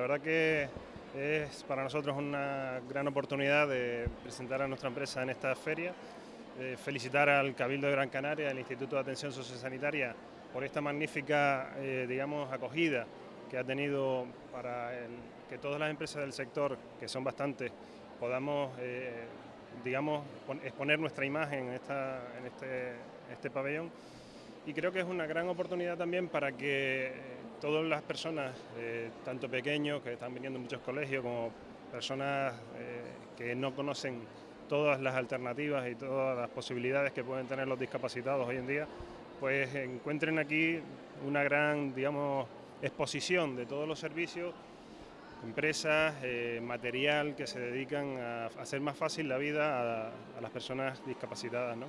verdad que es para nosotros una gran oportunidad de presentar a nuestra empresa en esta feria, felicitar al Cabildo de Gran Canaria, al Instituto de Atención Sociosanitaria por esta magnífica, eh, digamos, acogida que ha tenido para que todas las empresas del sector, que son bastantes, podamos, eh, digamos, exponer nuestra imagen en, esta, en este, este pabellón. Y creo que es una gran oportunidad también para que todas las personas, eh, tanto pequeños que están viniendo en muchos colegios, como personas eh, que no conocen todas las alternativas y todas las posibilidades que pueden tener los discapacitados hoy en día, pues encuentren aquí una gran, digamos, exposición de todos los servicios, empresas, eh, material que se dedican a hacer más fácil la vida a, a las personas discapacitadas. ¿no?